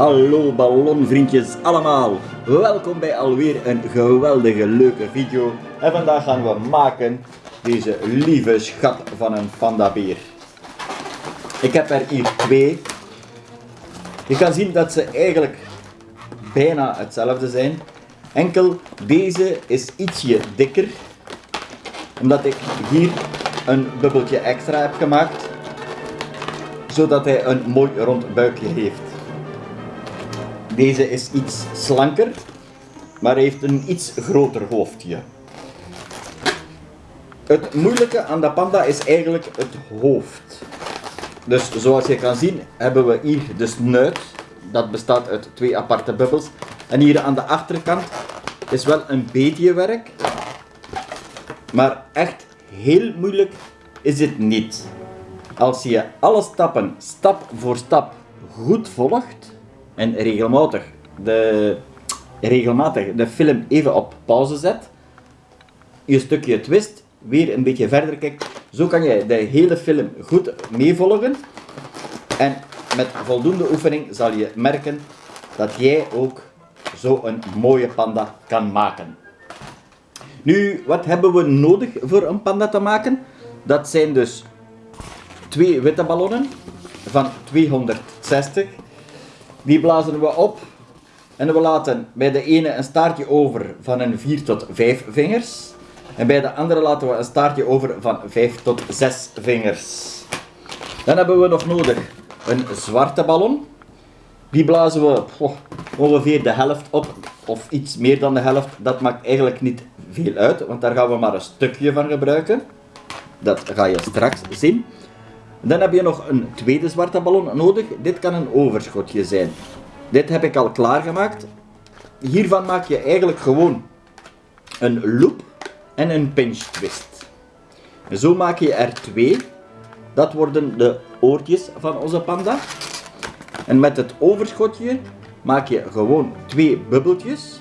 Hallo ballonvriendjes allemaal, welkom bij alweer een geweldige leuke video. En vandaag gaan we maken deze lieve schat van een pandabeer. Ik heb er hier twee. Je kan zien dat ze eigenlijk bijna hetzelfde zijn. Enkel deze is ietsje dikker, omdat ik hier een bubbeltje extra heb gemaakt, zodat hij een mooi rond buikje heeft. Deze is iets slanker, maar heeft een iets groter hoofdje. Het moeilijke aan de panda is eigenlijk het hoofd. Dus zoals je kan zien hebben we hier de snuit. Dat bestaat uit twee aparte bubbels. En hier aan de achterkant is wel een beetje werk. Maar echt heel moeilijk is het niet. Als je alle stappen stap voor stap goed volgt en regelmatig de, regelmatig de film even op pauze zet, je stukje twist, weer een beetje verder kijkt, zo kan je de hele film goed meevolgen. En met voldoende oefening zal je merken dat jij ook zo een mooie panda kan maken. Nu, wat hebben we nodig voor een panda te maken? Dat zijn dus twee witte ballonnen van 260. Die blazen we op en we laten bij de ene een staartje over van een 4 tot 5 vingers. En bij de andere laten we een staartje over van 5 tot 6 vingers. Dan hebben we nog nodig een zwarte ballon. Die blazen we oh, ongeveer de helft op, of iets meer dan de helft. Dat maakt eigenlijk niet veel uit, want daar gaan we maar een stukje van gebruiken. Dat ga je straks zien. Dan heb je nog een tweede zwarte ballon nodig. Dit kan een overschotje zijn. Dit heb ik al klaargemaakt. Hiervan maak je eigenlijk gewoon een loop en een pinch twist. Zo maak je er twee. Dat worden de oortjes van onze panda. En met het overschotje maak je gewoon twee bubbeltjes.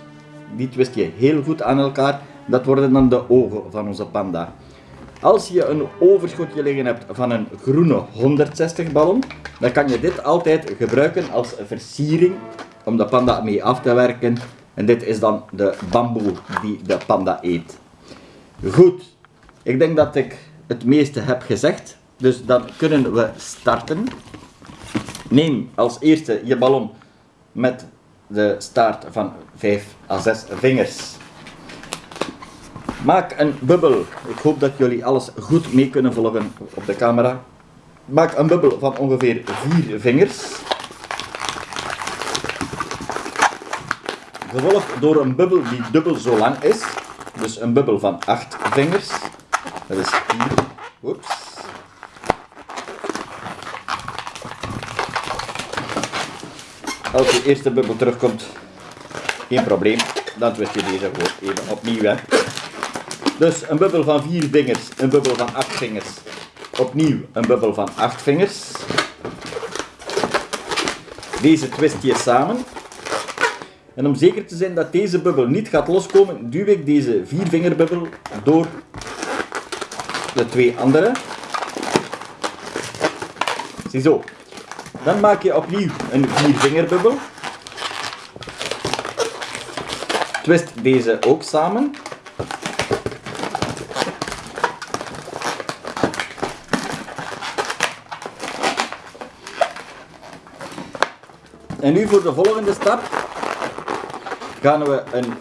Die twist je heel goed aan elkaar. Dat worden dan de ogen van onze panda. Als je een overschotje liggen hebt van een groene 160 ballon, dan kan je dit altijd gebruiken als versiering om de panda mee af te werken. En dit is dan de bamboe die de panda eet. Goed, ik denk dat ik het meeste heb gezegd. Dus dan kunnen we starten. Neem als eerste je ballon met de staart van 5 à 6 vingers. Maak een bubbel. Ik hoop dat jullie alles goed mee kunnen volgen op de camera. Maak een bubbel van ongeveer 4 vingers. Gevolgd door een bubbel die dubbel zo lang is. Dus een bubbel van 8 vingers. Dat is 4. Oeps. Als je eerste bubbel terugkomt, geen probleem. Dan twist je deze gewoon even opnieuw. Dus een bubbel van 4 vingers, een bubbel van 8 vingers. Opnieuw een bubbel van 8 vingers. Deze twist je samen. En om zeker te zijn dat deze bubbel niet gaat loskomen, duw ik deze 4 vingerbubbel door de twee andere. Ziezo. Dan maak je opnieuw een 4 vingerbubbel. Twist deze ook samen. En nu voor de volgende stap gaan we een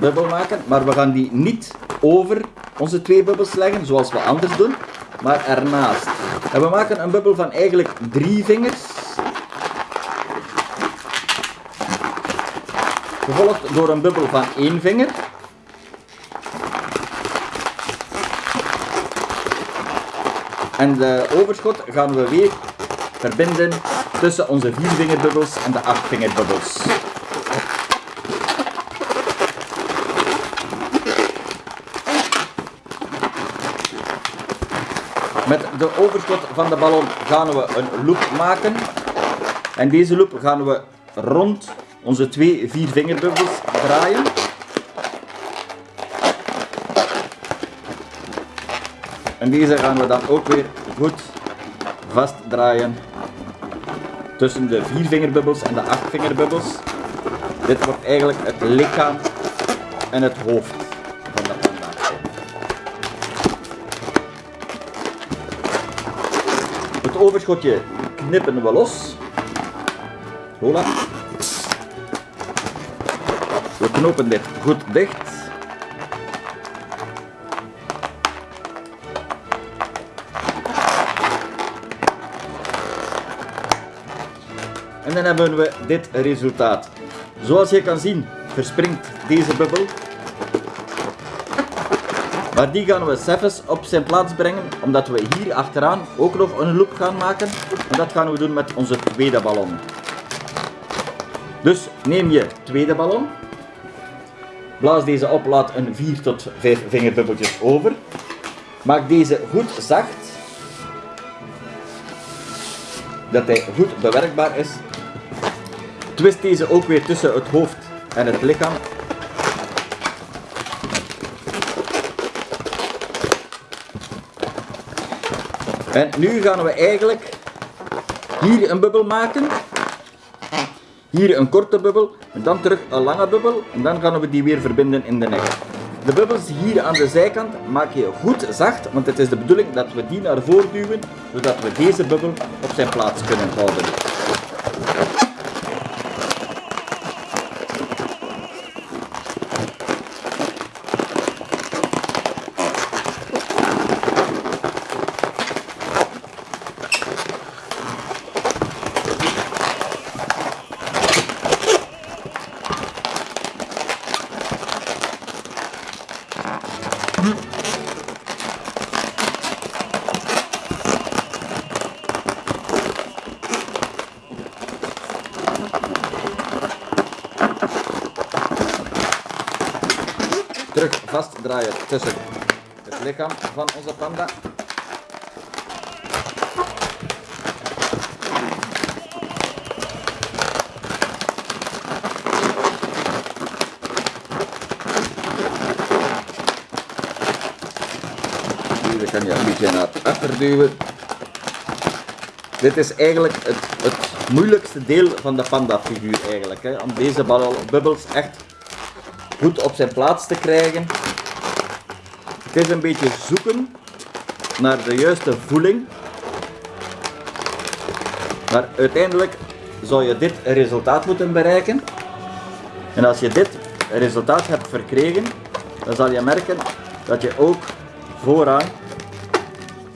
bubbel maken, maar we gaan die niet over onze twee bubbels leggen, zoals we anders doen, maar ernaast. En we maken een bubbel van eigenlijk drie vingers. Gevolgd door een bubbel van één vinger. En de overschot gaan we weer verbinden tussen onze viervingerbubbels en de achtvingerbubbels. Met de overschot van de ballon gaan we een loop maken. En deze loop gaan we rond onze twee viervingerbubbels draaien. En deze gaan we dan ook weer goed vastdraaien tussen de viervingerbubbels en de achtvingerbubbels. Dit wordt eigenlijk het lichaam en het hoofd van de panda. Het overschotje knippen we los. Voilà. We knopen dit goed dicht. Dan hebben we dit resultaat. Zoals je kan zien verspringt deze bubbel. Maar die gaan we zelfs op zijn plaats brengen, omdat we hier achteraan ook nog een loop gaan maken. En dat gaan we doen met onze tweede ballon. Dus neem je tweede ballon. Blaas deze op, laat een 4 tot 5 vingerbubbeltjes over. Maak deze goed zacht. Dat hij goed bewerkbaar is. Twist deze ook weer tussen het hoofd en het lichaam. En nu gaan we eigenlijk hier een bubbel maken. Hier een korte bubbel, en dan terug een lange bubbel, en dan gaan we die weer verbinden in de nek. De bubbels hier aan de zijkant maak je goed zacht, want het is de bedoeling dat we die naar voren duwen, zodat we deze bubbel op zijn plaats kunnen houden. Terug vastdraaien tussen het lichaam van onze panda. Deze kan je een beetje naar achter duwen. Dit is eigenlijk het, het moeilijkste deel van de panda figuur eigenlijk. Hè, om deze bubbels echt goed op zijn plaats te krijgen. Het is een beetje zoeken naar de juiste voeling. Maar uiteindelijk zou je dit resultaat moeten bereiken. En als je dit resultaat hebt verkregen, dan zal je merken dat je ook vooraan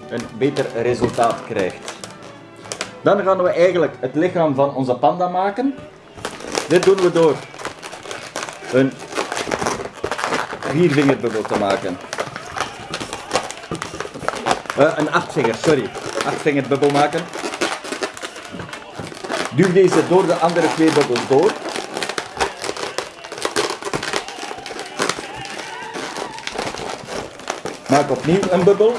een beter resultaat krijgt. Dan gaan we eigenlijk het lichaam van onze panda maken. Dit doen we door een viervingerbubbel te maken. Eh, een achtvinger, sorry. Achtvingerbubbel maken. Duw deze door de andere twee bubbels door. Maak opnieuw een bubbel.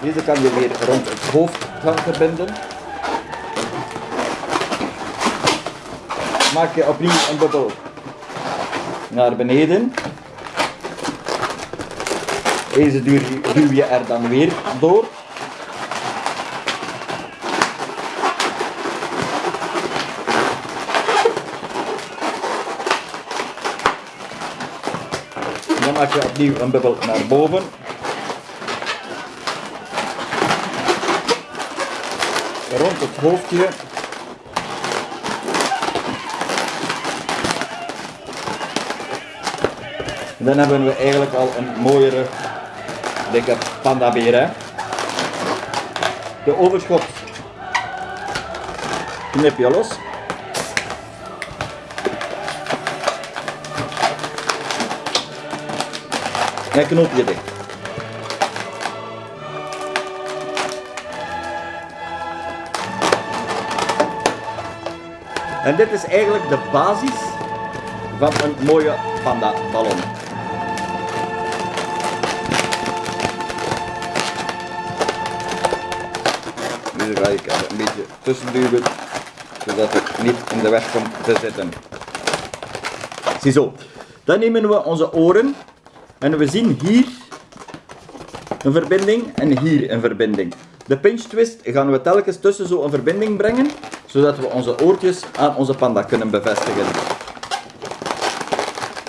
Deze kan je weer rond het hoofd gaan verbinden. Maak je opnieuw een bubbel naar beneden. Deze duw je, je er dan weer door. Dan maak je opnieuw een bubbel naar boven. Rond het hoofdje. Dan hebben we eigenlijk al een mooiere, dikke pandabeer. Hè? De overschot knip je los. En knoop je dicht. En dit is eigenlijk de basis van een mooie panda ballon. Er een beetje tussen duwen, zodat het niet in de weg komt te zitten. Ziezo. Dan nemen we onze oren en we zien hier een verbinding en hier een verbinding. De pinch twist gaan we telkens tussen zo een verbinding brengen, zodat we onze oortjes aan onze panda kunnen bevestigen.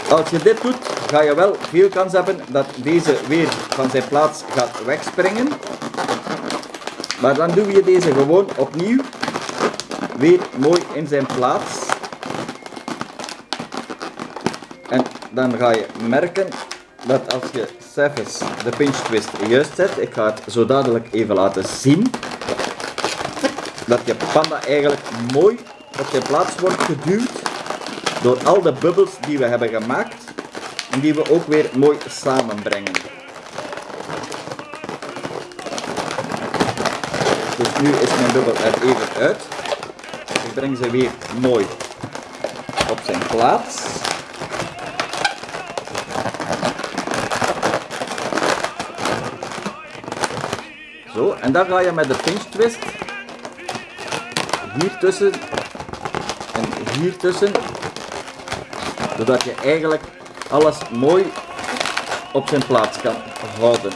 Als je dit doet, ga je wel veel kans hebben dat deze weer van zijn plaats gaat wegspringen. Maar dan doe je deze gewoon opnieuw weer mooi in zijn plaats. En dan ga je merken dat als je zelfs de pinch twist juist zet, ik ga het zo dadelijk even laten zien, dat je panda eigenlijk mooi op zijn plaats wordt geduwd door al de bubbels die we hebben gemaakt en die we ook weer mooi samenbrengen. Nu is mijn bubbel er even uit. Ik breng ze weer mooi op zijn plaats. Zo, en dan ga je met de pinch twist hier tussen en hier tussen, zodat je eigenlijk alles mooi op zijn plaats kan houden.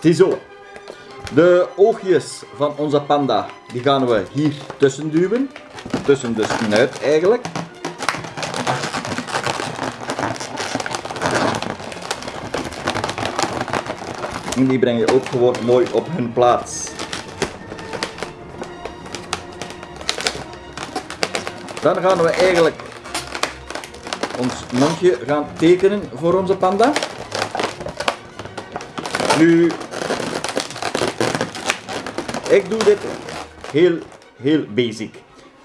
Ziezo. De oogjes van onze panda, die gaan we hier tussen duwen. Tussen de snuit eigenlijk. En die breng je ook gewoon mooi op hun plaats. Dan gaan we eigenlijk ons mondje gaan tekenen voor onze panda. Nu ik doe dit heel, heel basic.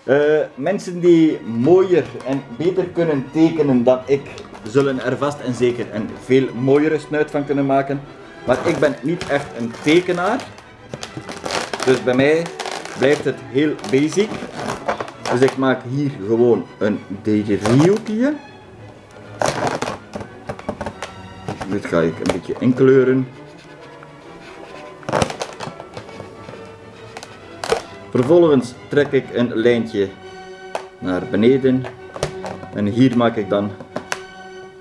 Uh, mensen die mooier en beter kunnen tekenen dan ik, zullen er vast en zeker een veel mooiere snuit van kunnen maken. Maar ik ben niet echt een tekenaar. Dus bij mij blijft het heel basic. Dus ik maak hier gewoon een driehoekje. Dit ga ik een beetje inkleuren. Vervolgens trek ik een lijntje naar beneden en hier maak ik dan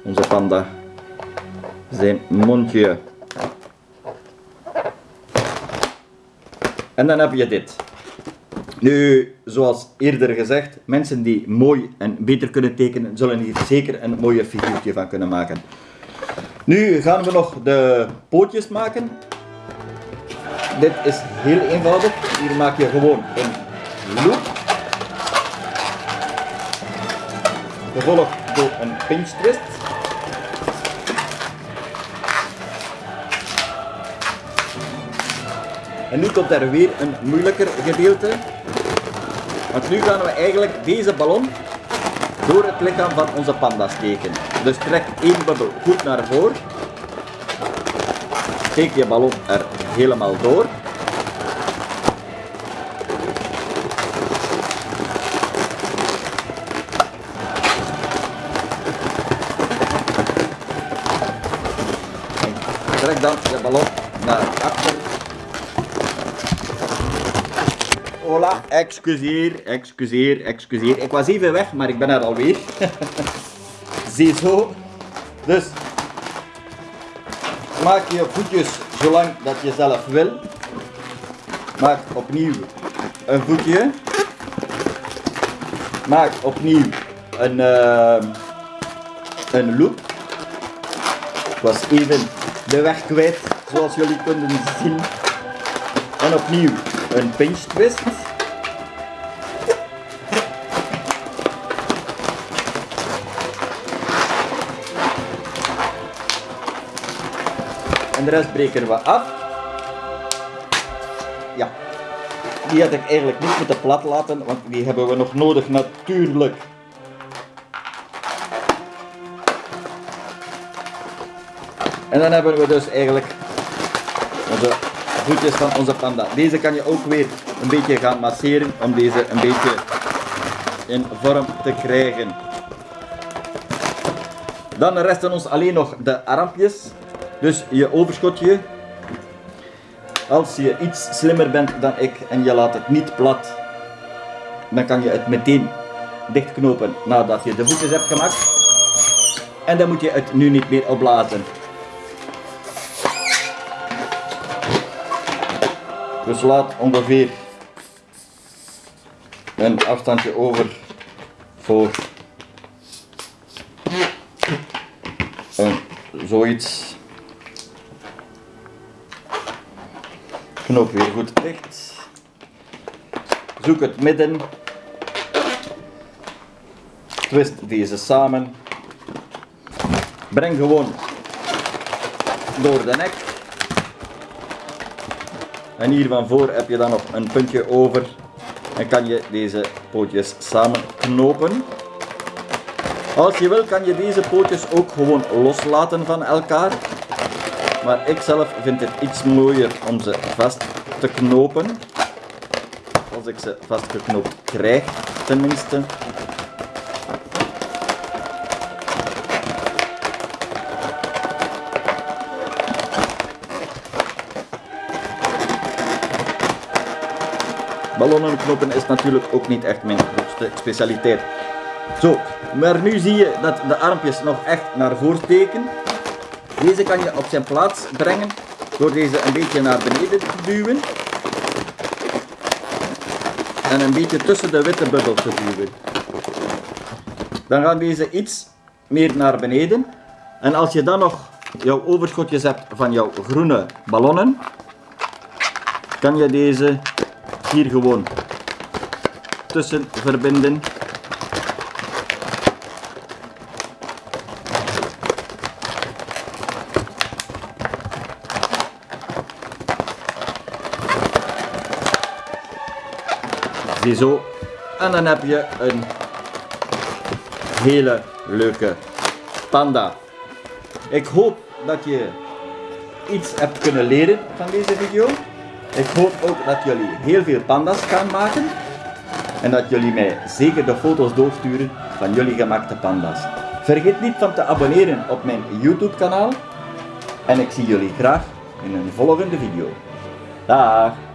onze panda zijn mondje. En dan heb je dit. Nu, zoals eerder gezegd, mensen die mooi en beter kunnen tekenen, zullen hier zeker een mooie figuurtje van kunnen maken. Nu gaan we nog de pootjes maken. Dit is heel eenvoudig. Hier maak je gewoon een loop. Gevolgd door een pinch twist. En nu komt er weer een moeilijker gedeelte. Want nu gaan we eigenlijk deze ballon door het lichaam van onze panda steken. Dus trek één bubbel goed naar voren. Steek je ballon er helemaal door. Trek dan de ballon naar achter. Hola, excuseer, excuseer, excuseer. Ik was even weg, maar ik ben er alweer. Ziezo. Dus, maak je voetjes zolang dat je zelf wil. Maak opnieuw een voetje. Maak opnieuw een, uh, een loop. Was even de weg kwijt, zoals jullie kunnen zien. En opnieuw een pinch twist. En de rest breken we af. Ja, die had ik eigenlijk niet moeten plat laten, want die hebben we nog nodig natuurlijk. En dan hebben we dus eigenlijk onze voetjes van onze panda. Deze kan je ook weer een beetje gaan masseren om deze een beetje in vorm te krijgen. Dan resten ons alleen nog de armpjes. Dus je overschotje. Als je iets slimmer bent dan ik en je laat het niet plat, dan kan je het meteen dichtknopen nadat je de voetjes hebt gemaakt. En dan moet je het nu niet meer opblazen. Dus laat ongeveer een afstandje over voor een, zoiets. Knoop weer goed dicht. Zoek het midden. Twist deze samen. Breng gewoon door de nek. En hier van voor heb je dan nog een puntje over en kan je deze pootjes samen knopen. Als je wil kan je deze pootjes ook gewoon loslaten van elkaar. Maar ik zelf vind het iets mooier om ze vast te knopen. Als ik ze vastgeknoopt krijg tenminste. Ballonnen knopen is natuurlijk ook niet echt mijn grootste specialiteit. Zo, maar nu zie je dat de armpjes nog echt naar voren steken. Deze kan je op zijn plaats brengen door deze een beetje naar beneden te duwen. En een beetje tussen de witte bubbel te duwen. Dan gaan deze iets meer naar beneden. En als je dan nog jouw overschotjes hebt van jouw groene ballonnen, kan je deze hier gewoon tussen verbinden. Ziezo. En dan heb je een hele leuke panda. Ik hoop dat je iets hebt kunnen leren van deze video. Ik hoop ook dat jullie heel veel panda's gaan maken. En dat jullie mij zeker de foto's doorsturen van jullie gemaakte panda's. Vergeet niet van te abonneren op mijn YouTube kanaal. En ik zie jullie graag in een volgende video. Dag!